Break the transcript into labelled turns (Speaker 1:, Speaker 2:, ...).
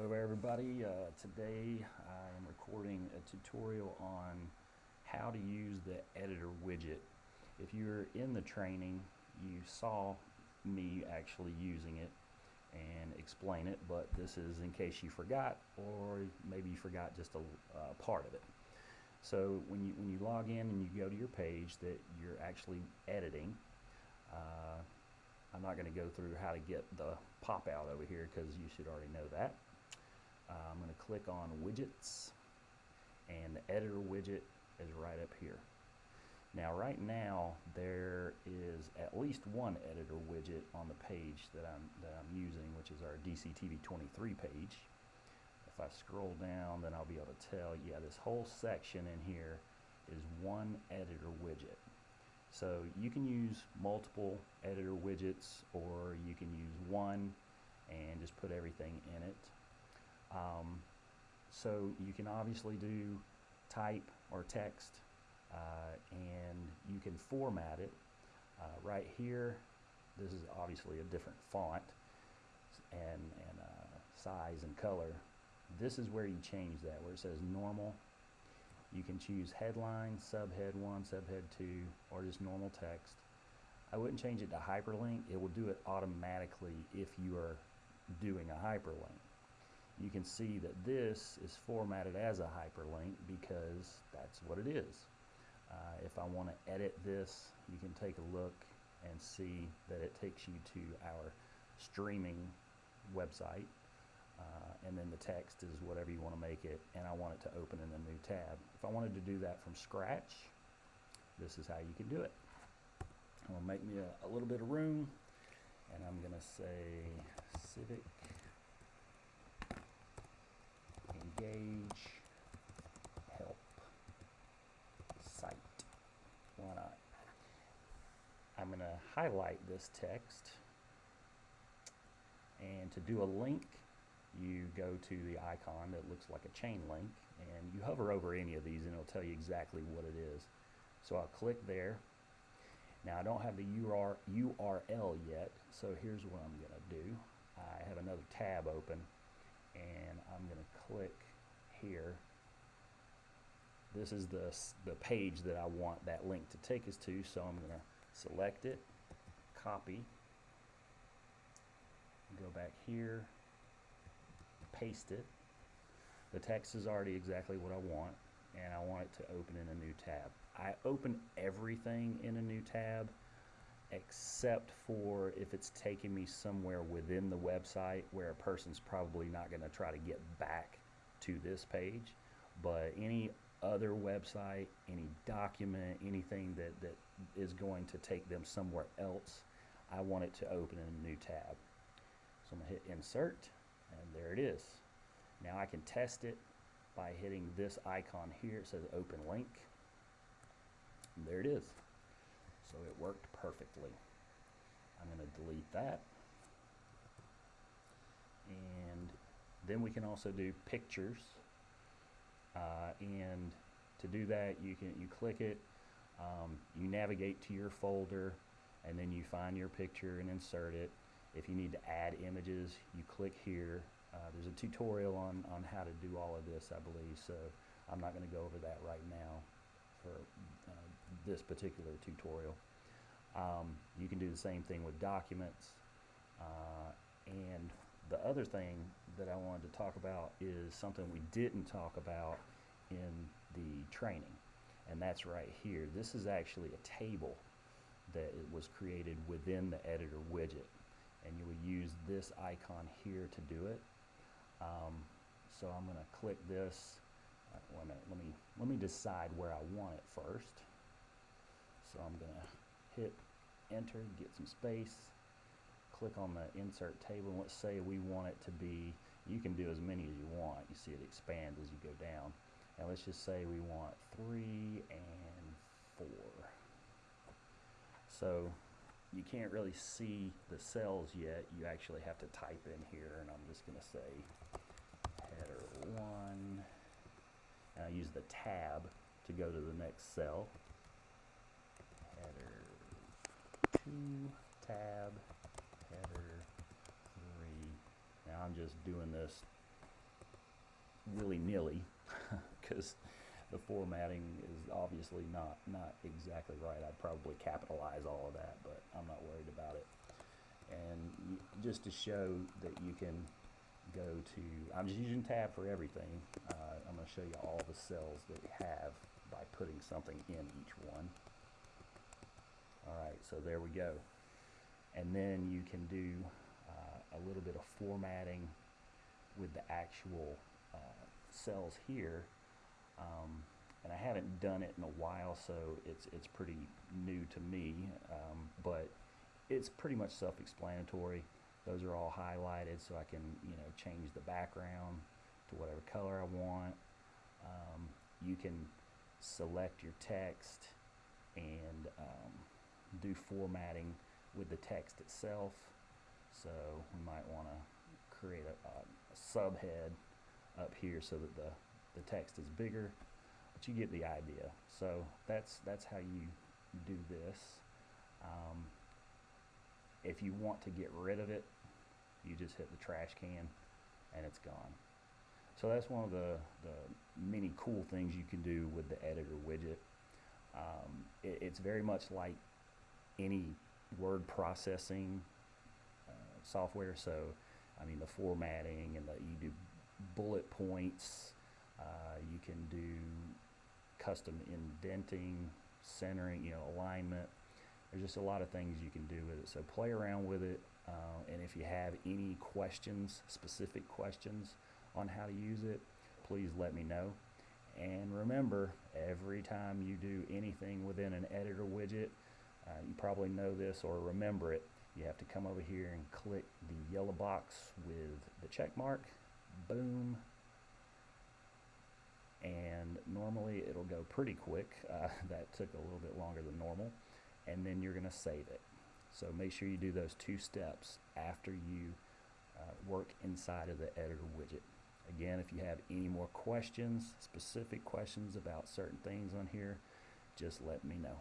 Speaker 1: Hello everybody, uh, today I am recording a tutorial on how to use the editor widget. If you're in the training you saw me actually using it and explain it but this is in case you forgot or maybe you forgot just a uh, part of it. So when you, when you log in and you go to your page that you're actually editing uh, I'm not going to go through how to get the pop out over here because you should already know that. Uh, I'm going to click on widgets and the editor widget is right up here. Now right now there is at least one editor widget on the page that I'm, that I'm using which is our DCTV23 page. If I scroll down then I'll be able to tell yeah this whole section in here is one editor widget. So you can use multiple editor widgets or you can use one and just put everything in it. Um, so you can obviously do type or text uh, and you can format it. Uh, right here, this is obviously a different font and, and uh, size and color. This is where you change that, where it says normal. You can choose headline, subhead 1, subhead 2, or just normal text. I wouldn't change it to hyperlink. It will do it automatically if you are doing a hyperlink you can see that this is formatted as a hyperlink because that's what it is. Uh, if I want to edit this, you can take a look and see that it takes you to our streaming website. Uh, and then the text is whatever you want to make it, and I want it to open in a new tab. If I wanted to do that from scratch, this is how you can do it. I'm going to make me a, a little bit of room, and I'm going to say Civic help site. Why not? I'm going to highlight this text and to do a link you go to the icon that looks like a chain link and you hover over any of these and it'll tell you exactly what it is. So I'll click there. Now I don't have the URL yet so here's what I'm going to do. I have another tab open and I'm going to click here. This is the, the page that I want that link to take us to, so I'm going to select it, copy, go back here, paste it. The text is already exactly what I want, and I want it to open in a new tab. I open everything in a new tab except for if it's taking me somewhere within the website where a person's probably not going to try to get back to this page but any other website any document anything that, that is going to take them somewhere else I want it to open in a new tab. So I'm going to hit insert and there it is. Now I can test it by hitting this icon here. It says open link. And there it is. So it worked perfectly. I'm going to delete that. And then we can also do pictures. Uh, and to do that, you can you click it, um, you navigate to your folder, and then you find your picture and insert it. If you need to add images, you click here. Uh, there's a tutorial on, on how to do all of this, I believe, so I'm not going to go over that right now for uh, this particular tutorial. Um, you can do the same thing with documents. Uh, and the other thing that I wanted to talk about is something we didn't talk about in the training. And that's right here. This is actually a table that was created within the editor widget. And you would use this icon here to do it. Um, so I'm going to click this. Uh, wait a minute, let me, let me decide where I want it first. So I'm going to hit enter, get some space, click on the insert table, and let's say we want it to be, you can do as many as you want. You see it expands as you go down. And let's just say we want three and four. So you can't really see the cells yet. You actually have to type in here, and I'm just going to say header one. And I use the tab to go to the next cell. Header two, tab, header, three. Now I'm just doing this willy-nilly because the formatting is obviously not, not exactly right. I'd probably capitalize all of that, but I'm not worried about it. And just to show that you can go to, I'm just using tab for everything. Uh, I'm gonna show you all the cells that we have by putting something in each one. Alright, so there we go. And then you can do uh, a little bit of formatting with the actual uh, cells here. Um, and I haven't done it in a while, so it's it's pretty new to me. Um, but it's pretty much self-explanatory. Those are all highlighted, so I can you know change the background to whatever color I want. Um, you can select your text and um, do formatting with the text itself. So we might want to create a, a, a subhead up here so that the, the text is bigger, but you get the idea. So that's, that's how you do this. Um, if you want to get rid of it, you just hit the trash can and it's gone. So that's one of the, the many cool things you can do with the editor widget. Um, it, it's very much like any word processing uh, software. So, I mean, the formatting and the, you do bullet points. Uh, you can do custom indenting, centering, you know, alignment. There's just a lot of things you can do with it. So play around with it. Uh, and if you have any questions, specific questions on how to use it, please let me know. And remember, every time you do anything within an editor widget, uh, you probably know this or remember it. You have to come over here and click the yellow box with the check mark. Boom. And normally it'll go pretty quick. Uh, that took a little bit longer than normal. And then you're going to save it. So make sure you do those two steps after you uh, work inside of the editor widget. Again, if you have any more questions, specific questions about certain things on here, just let me know.